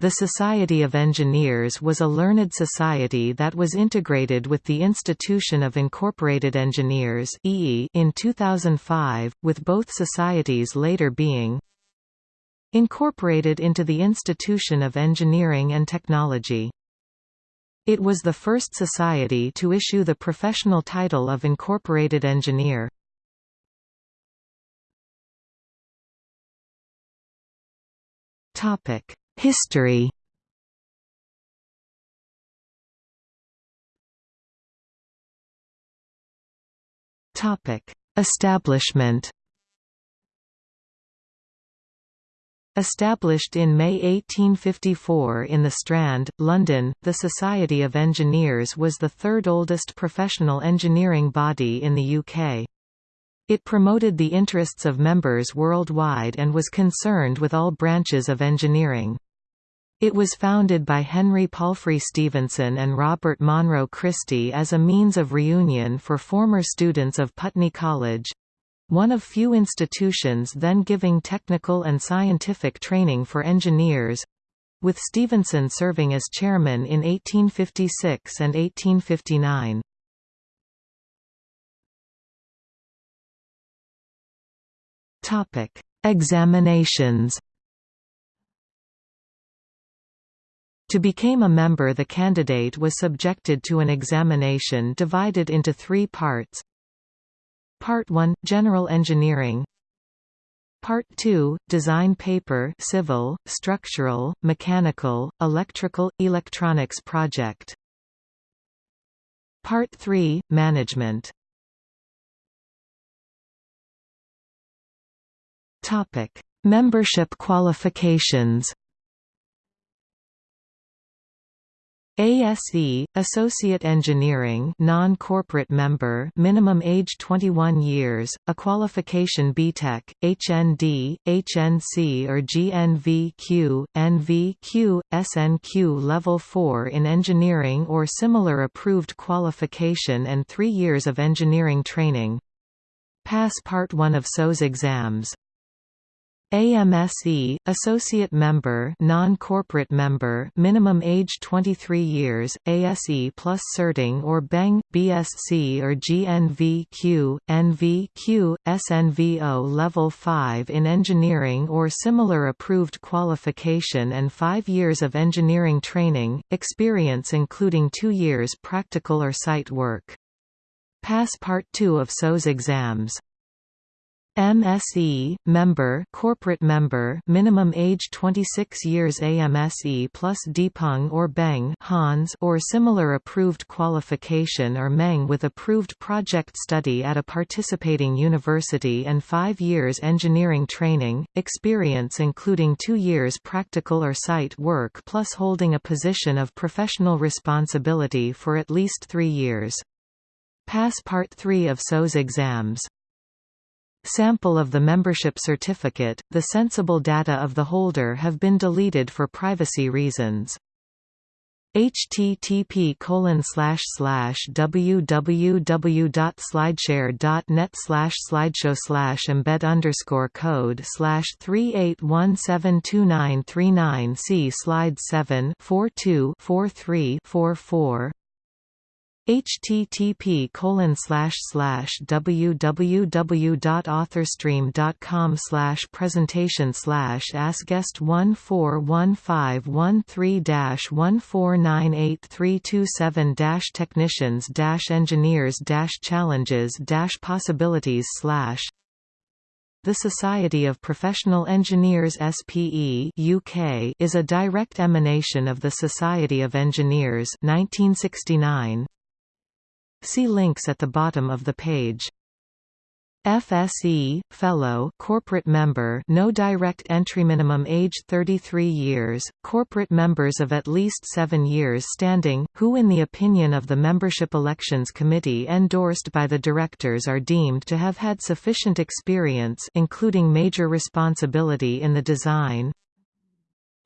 The Society of Engineers was a learned society that was integrated with the Institution of Incorporated Engineers in 2005, with both societies later being incorporated into the Institution of Engineering and Technology. It was the first society to issue the professional title of Incorporated Engineer. History Establishment Established in May 1854 in the Strand, London, the Society of Engineers was the third oldest professional engineering body in the UK. It promoted the interests of members worldwide and was concerned with all branches of engineering. It was founded by Henry Palfrey Stevenson and Robert Monroe Christie as a means of reunion for former students of Putney College, one of few institutions then giving technical and scientific training for engineers, with Stevenson serving as chairman in 1856 and 1859. Examinations To become a member the candidate was subjected to an examination divided into three parts. Part 1 – General Engineering. Part 2 – Design paper civil, structural, mechanical, electrical, electronics project. Part 3 – Management. Topic. Membership qualifications ASE Associate Engineering non-corporate member minimum age 21 years a qualification BTEC HND HNC or GNVQ NVQ SNQ level 4 in engineering or similar approved qualification and 3 years of engineering training. Pass part 1 of SOES exams AMSE associate member non-corporate member minimum age 23 years ASE plus certing or BEng BSc or GNVQ NVQ SNVO level 5 in engineering or similar approved qualification and 5 years of engineering training experience including 2 years practical or site work. Pass Part 2 of SOES exams MSE, member corporate member minimum age 26 years AMSE plus DipEng or BEng Hons or similar approved qualification or MEng with approved project study at a participating university and 5 years engineering training, experience including 2 years practical or site work plus holding a position of professional responsibility for at least 3 years. Pass Part 3 of SOES exams Sample of the membership certificate, the sensible data of the holder have been deleted for privacy reasons. http colon slash slash www.slideshare.net slash slideshow slash embed underscore code slash three eight one seven two nine three nine see slide seven four two four three four four http colon slash slash www.authorstream.com slash presentation slash asguest one four one five one three dash one four nine eight three two seven dash technicians dash engineers dash challenges dash possibilities slash the Society of Professional Engineers SPE UK is a direct emanation of the Society of Engineers 1969 See links at the bottom of the page. FSE, Fellow corporate member no direct entry minimum age 33 years, corporate members of at least seven years standing, who in the opinion of the Membership Elections Committee endorsed by the directors are deemed to have had sufficient experience including major responsibility in the design,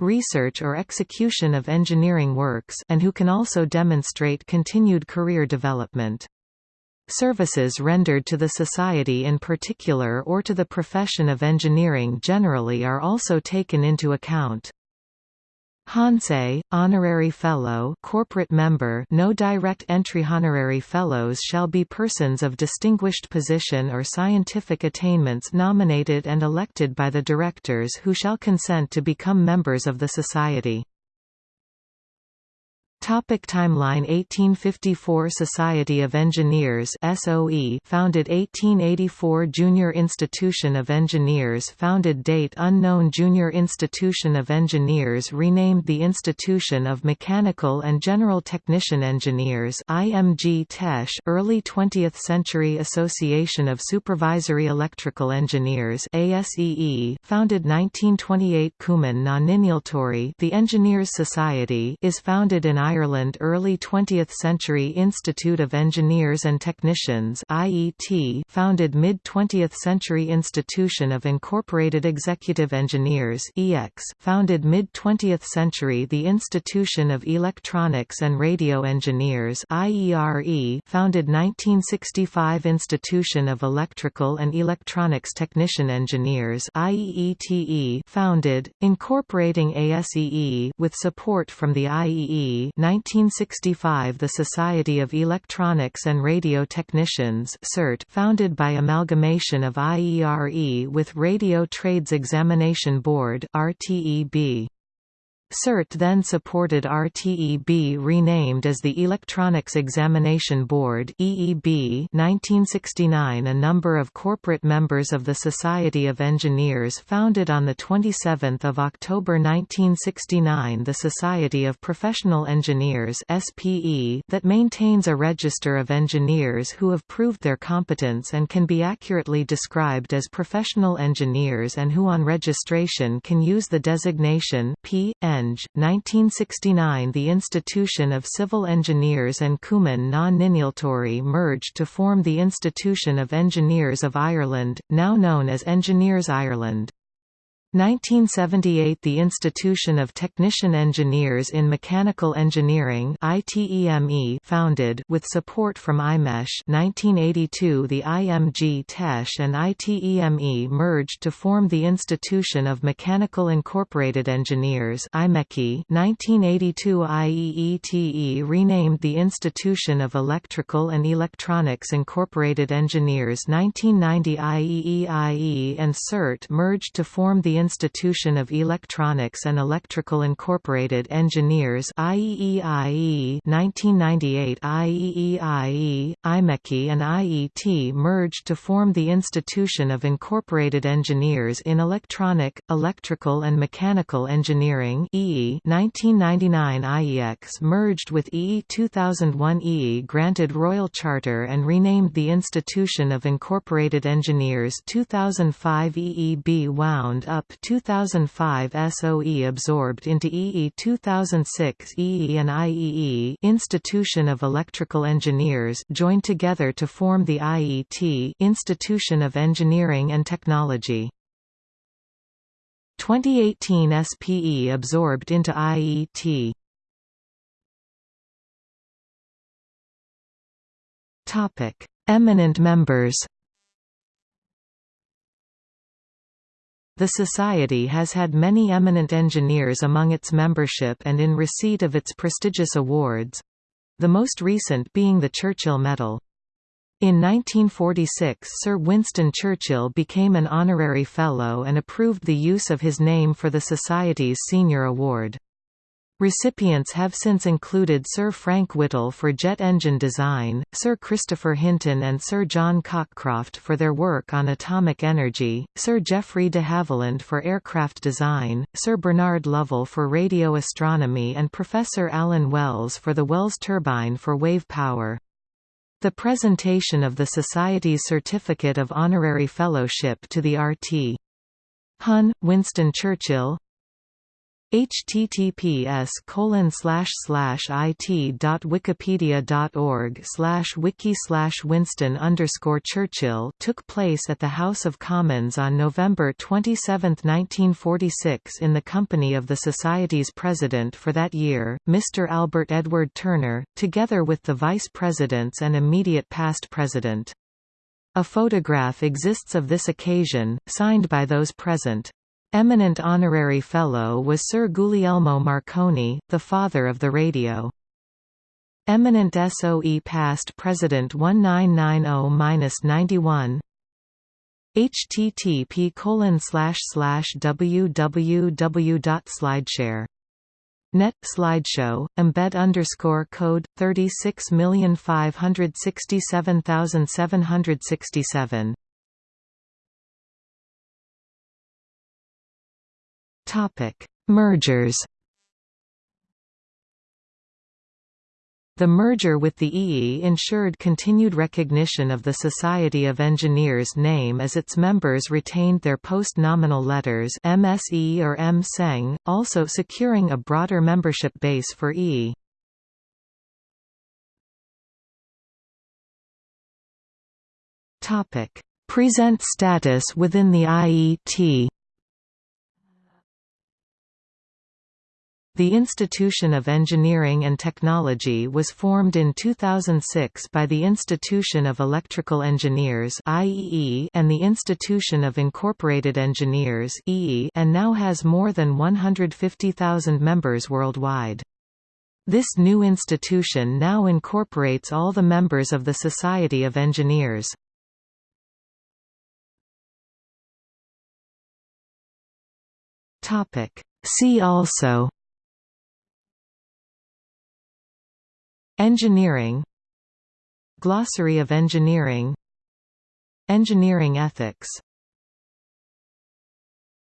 research or execution of engineering works and who can also demonstrate continued career development. Services rendered to the society in particular or to the profession of engineering generally are also taken into account. Hansei, Honorary Fellow corporate member no direct entry Honorary Fellows shall be persons of distinguished position or scientific attainments nominated and elected by the directors who shall consent to become members of the Society. Topic timeline. 1854 Society of Engineers SOE founded 1884 Junior Institution of Engineers founded date unknown Junior Institution of Engineers renamed the Institution of Mechanical and General Technician Engineers IMGTechE early 20th Century Association of Supervisory Electrical Engineers ASEE founded 1928 Cumann na nInealtóirí The Engineers Society is founded in Ireland Early 20th Century Institute of Engineers and Technicians IET founded mid-20th Century Institution of Incorporated Executive Engineers EX founded mid-20th century The Institution of Electronics and Radio Engineers IERE founded 1965 Institution of Electrical and Electronics Technician Engineers IEETE founded, incorporating ASEE with support from the IEE 1965 The Society of Electronics and Radio Technicians SERT founded by amalgamation of IERE with Radio Trades Examination Board RTEB. SERT then supported RTEB renamed as the Electronics Examination Board EEB 1969 A number of corporate members of the Society of Engineers founded on 27 October 1969 the Society of Professional Engineers SPE that maintains a register of engineers who have proved their competence and can be accurately described as professional engineers and who on registration can use the designation P.N. 1969 The Institution of Civil Engineers and Cumann na nInealtóirí merged to form the Institution of Engineers of Ireland, now known as Engineers Ireland. 1978 – The Institution of Technician Engineers in Mechanical Engineering founded with support from IMechE 1982 – The IMGTechE and ITEME merged to form the Institution of Mechanical Incorporated Engineers 1982 – IEETE renamed the Institution of Electrical and Electronics Incorporated Engineers. 1990 IEEIE and SERT merged to form the Institution of Electronics and Electrical Incorporated Engineers IEEIE 1998 IEEIE, IMechIE and IET merged to form the Institution of Incorporated Engineers in Electronic, Electrical and Mechanical Engineering EE 1999 IEX merged with EE 2001 EE granted Royal Charter and renamed the Institution of Incorporated Engineers 2005 EEB wound up 2005 SOE absorbed into EE 2006 EE and IEE Institution of Electrical Engineers joined together to form the IET Institution of Engineering and Technology. 2018 SPE absorbed into IET. Topic: Eminent members. The Society has had many eminent engineers among its membership and in receipt of its prestigious awards—the most recent being the Churchill Medal. In 1946 Sir Winston Churchill became an honorary fellow and approved the use of his name for the Society's senior award. Recipients have since included Sir Frank Whittle for jet engine design, Sir Christopher Hinton and Sir John Cockcroft for their work on atomic energy, Sir Geoffrey de Havilland for aircraft design, Sir Bernard Lovell for radio astronomy and Professor Alan Wells for the Wells turbine for wave power. The presentation of the Society's Certificate of Honorary Fellowship to the RT. Hon, Winston Churchill https colon slash slash it dot wikipedia dot org slash wiki slash Winston underscore Churchill took place at the House of Commons on November 27, 1946 in the company of the Society's president for that year, Mr. Albert Edward Turner, together with the vice presidents and immediate past president. A photograph exists of this occasion, signed by those present. Eminent honorary fellow was Sir Guglielmo Marconi, the father of the radio. Eminent SOE past President 1990-91 http colon www.slideshare Net slideshow embed underscore code thirty six million five hundred sixty seven thousand seven hundred sixty seven. Topic Mergers The merger with the EE ensured continued recognition of the Society of Engineers name as its members retained their post-nominal letters MSE or M. Seng, also securing a broader membership base for EE. Present status within the IET The Institution of Engineering and Technology was formed in 2006 by the Institution of Electrical Engineers and the Institution of Incorporated Engineers and now has more than 150,000 members worldwide. This new institution now incorporates all the members of the Society of Engineers. See also Engineering. Glossary of engineering. Engineering ethics